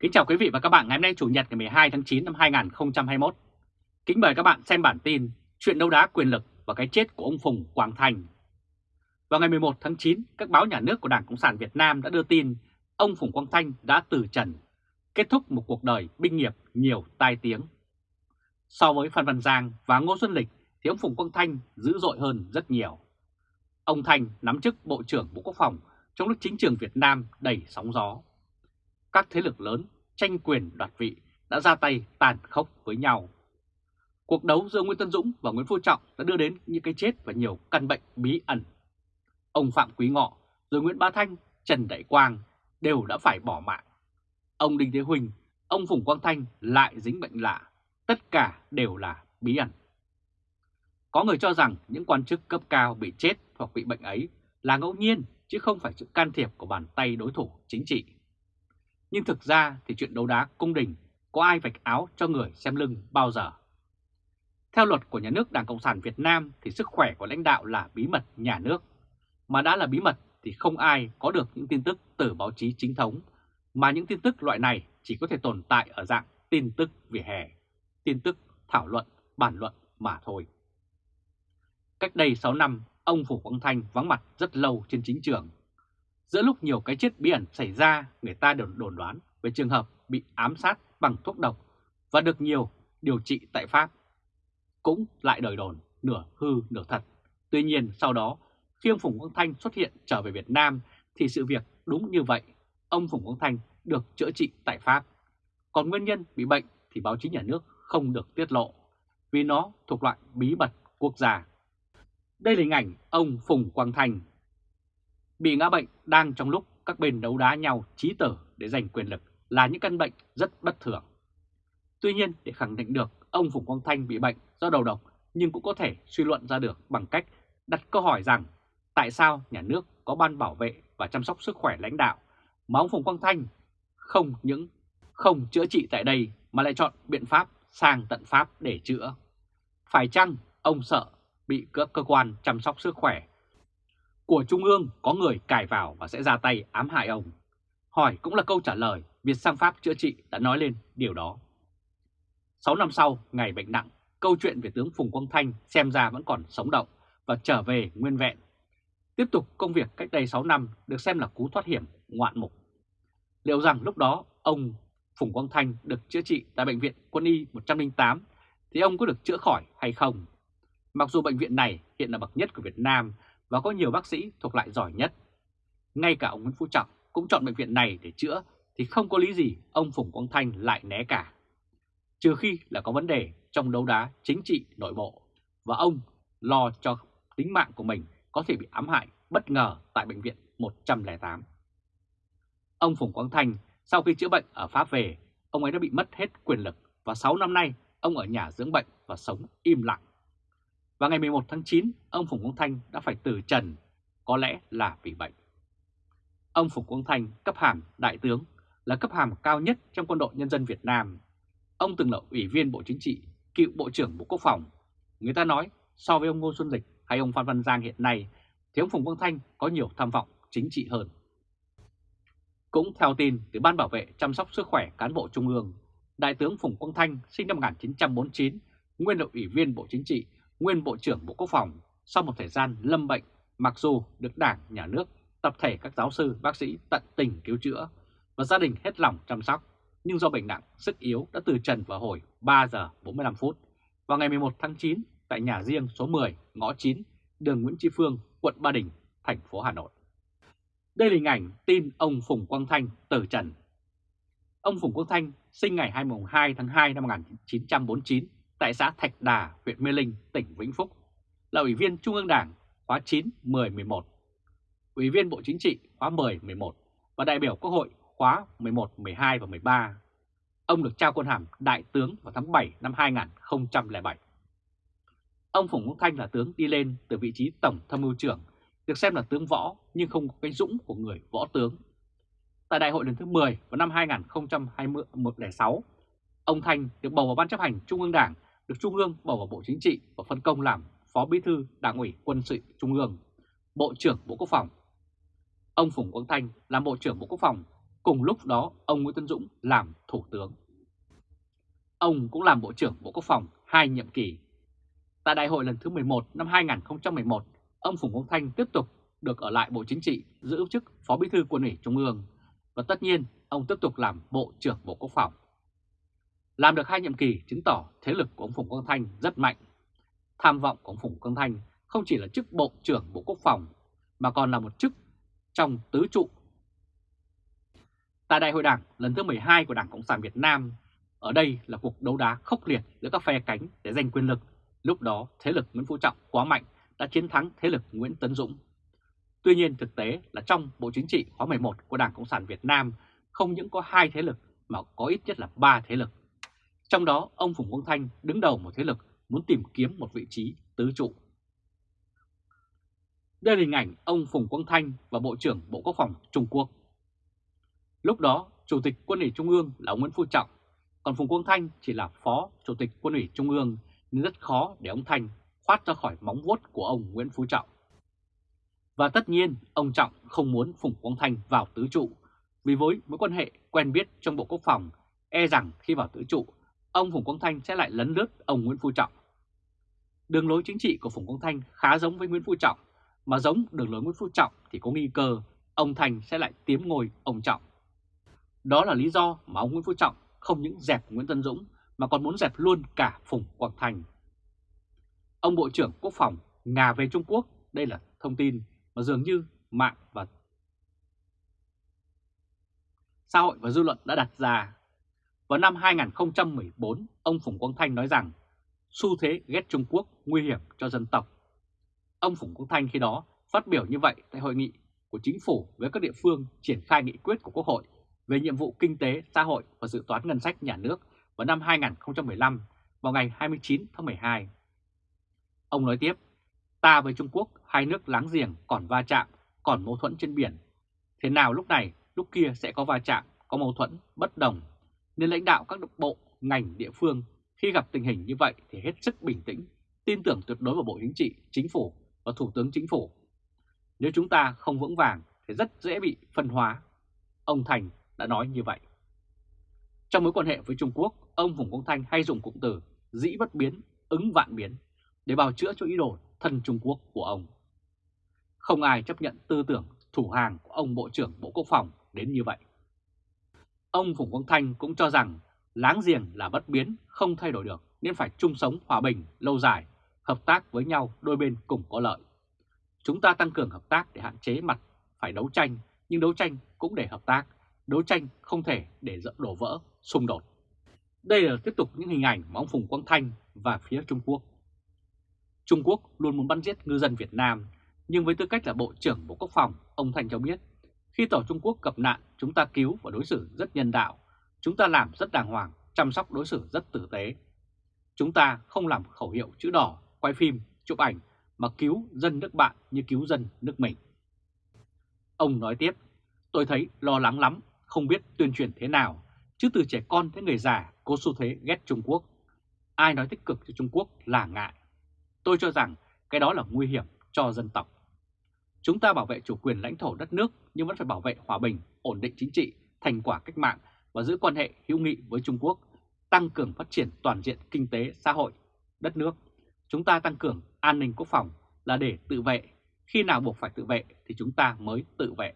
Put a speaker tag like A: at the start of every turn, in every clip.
A: Kính chào quý vị và các bạn ngày hôm nay Chủ nhật ngày 12 tháng 9 năm 2021. Kính mời các bạn xem bản tin Chuyện đấu đá quyền lực và cái chết của ông Phùng Quang Thành. Vào ngày 11 tháng 9, các báo nhà nước của Đảng Cộng sản Việt Nam đã đưa tin ông Phùng Quang Thanh đã từ trần, kết thúc một cuộc đời binh nghiệp nhiều tai tiếng. So với Phan Văn Giang và Ngô Xuân Lịch thì ông Phùng Quang Thanh dữ dội hơn rất nhiều. Ông Thanh nắm chức Bộ trưởng Bộ Quốc phòng trong lúc chính trường Việt Nam đầy sóng gió. Các thế lực lớn tranh quyền đoạt vị đã ra tay tàn khốc với nhau. Cuộc đấu giữa Nguyễn Tân Dũng và Nguyễn Phú Trọng đã đưa đến những cái chết và nhiều căn bệnh bí ẩn. Ông Phạm Quý Ngọ, rồi Nguyễn Bá Thanh, Trần Đại Quang đều đã phải bỏ mạng. Ông Đinh Thế Huỳnh, ông Phùng Quang Thanh lại dính bệnh lạ, tất cả đều là bí ẩn. Có người cho rằng những quan chức cấp cao bị chết hoặc bị bệnh ấy là ngẫu nhiên chứ không phải sự can thiệp của bàn tay đối thủ chính trị. Nhưng thực ra thì chuyện đấu đá cung đình có ai vạch áo cho người xem lưng bao giờ. Theo luật của nhà nước Đảng Cộng sản Việt Nam thì sức khỏe của lãnh đạo là bí mật nhà nước. Mà đã là bí mật thì không ai có được những tin tức từ báo chí chính thống, mà những tin tức loại này chỉ có thể tồn tại ở dạng tin tức vỉa hè, tin tức thảo luận, bản luận mà thôi. Cách đây 6 năm, ông Phủ Quang Thanh vắng mặt rất lâu trên chính trường. Giữa lúc nhiều cái chết bí ẩn xảy ra, người ta đều đồn đoán về trường hợp bị ám sát bằng thuốc độc và được nhiều điều trị tại Pháp. Cũng lại đời đồn, nửa hư nửa thật. Tuy nhiên sau đó, khi ông Phùng Quang Thanh xuất hiện trở về Việt Nam thì sự việc đúng như vậy. Ông Phùng Quang Thanh được chữa trị tại Pháp. Còn nguyên nhân bị bệnh thì báo chí nhà nước không được tiết lộ vì nó thuộc loại bí mật quốc gia. Đây là hình ảnh ông Phùng Quang Thanh bị ngã bệnh đang trong lúc các bên đấu đá nhau trí tử để giành quyền lực là những căn bệnh rất bất thường. Tuy nhiên, để khẳng định được ông Phùng Quang Thanh bị bệnh do đầu độc nhưng cũng có thể suy luận ra được bằng cách đặt câu hỏi rằng tại sao nhà nước có ban bảo vệ và chăm sóc sức khỏe lãnh đạo mà ông Phùng Quang Thanh không những không chữa trị tại đây mà lại chọn biện pháp sang tận Pháp để chữa. Phải chăng ông sợ bị các cơ quan chăm sóc sức khỏe của Trung ương có người cài vào và sẽ ra tay ám hại ông? Hỏi cũng là câu trả lời, việc sang Pháp chữa trị đã nói lên điều đó. 6 năm sau, ngày bệnh nặng, câu chuyện về tướng Phùng Quang Thanh xem ra vẫn còn sống động và trở về nguyên vẹn. Tiếp tục công việc cách đây 6 năm được xem là cú thoát hiểm ngoạn mục. Liệu rằng lúc đó ông Phùng Quang Thanh được chữa trị tại Bệnh viện Quân y 108 thì ông có được chữa khỏi hay không? Mặc dù bệnh viện này hiện là bậc nhất của Việt Nam và có nhiều bác sĩ thuộc loại giỏi nhất. Ngay cả ông Nguyễn Phú Trọng cũng chọn bệnh viện này để chữa thì không có lý gì ông Phùng Quang Thanh lại né cả. Trừ khi là có vấn đề trong đấu đá chính trị nội bộ và ông lo cho tính mạng của mình có thể bị ám hại bất ngờ tại bệnh viện 108. Ông Phùng Quang Thanh sau khi chữa bệnh ở Pháp về, ông ấy đã bị mất hết quyền lực và 6 năm nay ông ở nhà dưỡng bệnh và sống im lặng. Và ngày 11 tháng 9, ông Phùng Quang Thanh đã phải từ trần, có lẽ là vì bệnh. Ông Phùng Quang Thanh cấp hàm đại tướng là cấp hàm cao nhất trong quân đội nhân dân Việt Nam. Ông từng là ủy viên Bộ Chính trị, cựu Bộ trưởng Bộ Quốc phòng. Người ta nói so với ông Ngô Xuân Lịch hay ông Phan Văn Giang hiện nay thì ông Phùng Quang Thanh có nhiều tham vọng chính trị hơn. Cũng theo tin từ Ban Bảo vệ chăm sóc sức khỏe cán bộ Trung ương, Đại tướng Phùng Quang Thanh sinh năm 1949, nguyên là ủy viên Bộ Chính trị, nguyên Bộ trưởng Bộ Quốc phòng, sau một thời gian lâm bệnh, mặc dù được Đảng, Nhà nước, tập thể các giáo sư, bác sĩ tận tình cứu chữa và gia đình hết lòng chăm sóc, nhưng do bệnh nặng, sức yếu đã từ trần vào hồi 3 giờ 45 phút vào ngày 11 tháng 9 tại nhà riêng số 10, ngõ 9, đường Nguyễn Tri Phương, quận Ba Đình, thành phố Hà Nội. Đây là hình ảnh tin ông Phùng Quang Thanh từ trần. Ông Phùng Quang Thanh sinh ngày 22 tháng 2 năm 1949 tại xã Thạch Đà, huyện Mê Linh, tỉnh Vĩnh Phúc, là Ủy viên Trung ương Đảng khóa 9, 10, 11, Ủy viên Bộ Chính trị khóa 10, 11 và đại biểu Quốc hội khóa 11, 12 và 13. Ông được trao quân hàm Đại tướng vào tháng 7 năm 2007. Ông Phùng Quốc Thanh là tướng đi lên từ vị trí Tổng Tham mưu trưởng, được xem là tướng võ nhưng không có cái dũng của người võ tướng. Tại đại hội lần thứ 10 vào năm 2006, ông Thanh được bầu vào Ban chấp hành Trung ương Đảng, được Trung ương bầu vào Bộ Chính trị và phân công làm Phó Bí thư Đảng ủy Quân sự Trung ương, Bộ trưởng Bộ Quốc phòng. Ông Phùng Quang Thanh làm Bộ trưởng Bộ Quốc phòng Cùng lúc đó ông Nguyễn Tân Dũng làm Thủ tướng. Ông cũng làm Bộ trưởng Bộ Quốc phòng hai nhiệm kỳ. Tại đại hội lần thứ 11 năm 2011, ông Phùng Quang Thanh tiếp tục được ở lại Bộ Chính trị giữ chức Phó Bí thư Quân ủy Trung ương và tất nhiên ông tiếp tục làm Bộ trưởng Bộ Quốc phòng. Làm được hai nhiệm kỳ chứng tỏ thế lực của ông Phùng Quang Thanh rất mạnh. Tham vọng của ông Phùng Quang Thanh không chỉ là chức Bộ trưởng Bộ Quốc phòng mà còn là một chức trong tứ trụ. Tại Đại hội Đảng lần thứ 12 của Đảng Cộng sản Việt Nam, ở đây là cuộc đấu đá khốc liệt giữa các phe cánh để giành quyền lực. Lúc đó thế lực Nguyễn Phú Trọng quá mạnh đã chiến thắng thế lực Nguyễn Tấn Dũng. Tuy nhiên thực tế là trong Bộ Chính trị khóa 11 của Đảng Cộng sản Việt Nam không những có hai thế lực mà có ít nhất là ba thế lực. Trong đó ông Phùng Quang Thanh đứng đầu một thế lực muốn tìm kiếm một vị trí tứ trụ. Đây là hình ảnh ông Phùng Quang Thanh và Bộ trưởng Bộ Quốc phòng Trung Quốc. Lúc đó, Chủ tịch Quân ủy Trung ương là ông Nguyễn Phú Trọng, còn Phùng Quang Thanh chỉ là Phó Chủ tịch Quân ủy Trung ương nên rất khó để ông Thanh thoát ra khỏi móng vuốt của ông Nguyễn Phú Trọng. Và tất nhiên, ông Trọng không muốn Phùng Quang Thanh vào tứ trụ, vì với mối quan hệ quen biết trong Bộ Quốc phòng, e rằng khi vào tứ trụ, ông Phùng Quang Thanh sẽ lại lấn lướt ông Nguyễn Phú Trọng. Đường lối chính trị của Phùng Quang Thanh khá giống với Nguyễn Phú Trọng, mà giống đường lối Nguyễn Phú Trọng thì có nghi cơ ông Thành sẽ lại tiếm ngôi ông Trọng. Đó là lý do mà ông Nguyễn Phú Trọng không những dẹp Nguyễn Tân Dũng mà còn muốn dẹp luôn cả Phùng Quang Thanh. Ông Bộ trưởng Quốc phòng ngà về Trung Quốc, đây là thông tin mà dường như mạng và xã hội và dư luận đã đặt ra. Vào năm 2014, ông Phùng Quang Thanh nói rằng xu thế ghét Trung Quốc nguy hiểm cho dân tộc. Ông Phùng Quang Thanh khi đó phát biểu như vậy tại hội nghị của chính phủ với các địa phương triển khai nghị quyết của Quốc hội về nhiệm vụ kinh tế, xã hội và dự toán ngân sách nhà nước vào năm 2015 vào ngày 29 tháng 12. Ông nói tiếp, ta với Trung Quốc, hai nước láng giềng còn va chạm, còn mâu thuẫn trên biển. Thế nào lúc này, lúc kia sẽ có va chạm, có mâu thuẫn, bất đồng. Nên lãnh đạo các bộ, ngành, địa phương khi gặp tình hình như vậy thì hết sức bình tĩnh, tin tưởng tuyệt đối vào Bộ Chính trị, Chính phủ và Thủ tướng Chính phủ. Nếu chúng ta không vững vàng thì rất dễ bị phân hóa. Ông Thành đã nói như vậy. Trong mối quan hệ với Trung Quốc, ông Phùng Quang Thanh hay dùng cụm từ dĩ bất biến, ứng vạn biến để bào chữa cho ý đồ thân Trung Quốc của ông. Không ai chấp nhận tư tưởng thủ hàng của ông Bộ trưởng Bộ Quốc phòng đến như vậy. Ông Phùng Quang Thanh cũng cho rằng láng giềng là bất biến, không thay đổi được nên phải chung sống hòa bình, lâu dài, hợp tác với nhau đôi bên cùng có lợi. Chúng ta tăng cường hợp tác để hạn chế mặt phải đấu tranh, nhưng đấu tranh cũng để hợp tác, đấu tranh không thể để đổ vỡ, xung đột. Đây là tiếp tục những hình ảnh mà ông Phùng Quang Thanh và phía Trung Quốc. Trung Quốc luôn muốn bắn giết ngư dân Việt Nam, nhưng với tư cách là Bộ trưởng Bộ Quốc phòng, ông Thanh cho biết, khi tàu Trung Quốc gặp nạn, chúng ta cứu và đối xử rất nhân đạo, chúng ta làm rất đàng hoàng, chăm sóc đối xử rất tử tế. Chúng ta không làm khẩu hiệu chữ đỏ, quay phim, chụp ảnh mà cứu dân nước bạn như cứu dân nước mình. Ông nói tiếp, tôi thấy lo lắng lắm, không biết tuyên truyền thế nào, chứ từ trẻ con tới người già có xu thế ghét Trung Quốc. Ai nói tích cực cho Trung Quốc là ngại. Tôi cho rằng cái đó là nguy hiểm cho dân tộc. Chúng ta bảo vệ chủ quyền lãnh thổ đất nước nhưng vẫn phải bảo vệ hòa bình, ổn định chính trị, thành quả cách mạng và giữ quan hệ hữu nghị với Trung Quốc, tăng cường phát triển toàn diện kinh tế, xã hội, đất nước. Chúng ta tăng cường an ninh quốc phòng là để tự vệ, khi nào buộc phải tự vệ thì chúng ta mới tự vệ.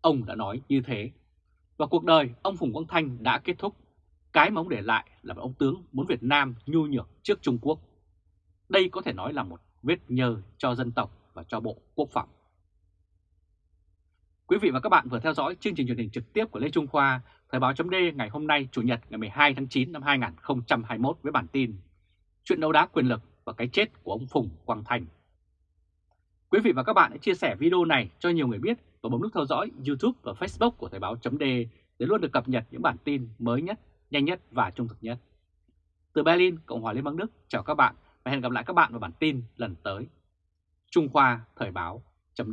A: Ông đã nói như thế. Và cuộc đời ông Phùng Quang Thanh đã kết thúc. Cái mà ông để lại là một ông tướng muốn Việt Nam nhu nhược trước Trung Quốc. Đây có thể nói là một vết nhơ cho dân tộc và cho Bộ Quốc phòng. Quý vị và các bạn vừa theo dõi chương trình truyền hình trực tiếp của Lê Trung Khoa, Thời báo chấm ngày hôm nay Chủ nhật ngày 12 tháng 9 năm 2021 với bản tin Chuyện đấu đá quyền lực và cái chết của ông Phùng Quang Thành. Quý vị và các bạn hãy chia sẻ video này cho nhiều người biết và bấm nút theo dõi YouTube và Facebook của Thời báo chấm để luôn được cập nhật những bản tin mới nhất, nhanh nhất và trung thực nhất. Từ Berlin, Cộng hòa Liên bang Đức, chào các bạn và hẹn gặp lại các bạn vào bản tin lần tới. Trung Khoa Thời báo chấm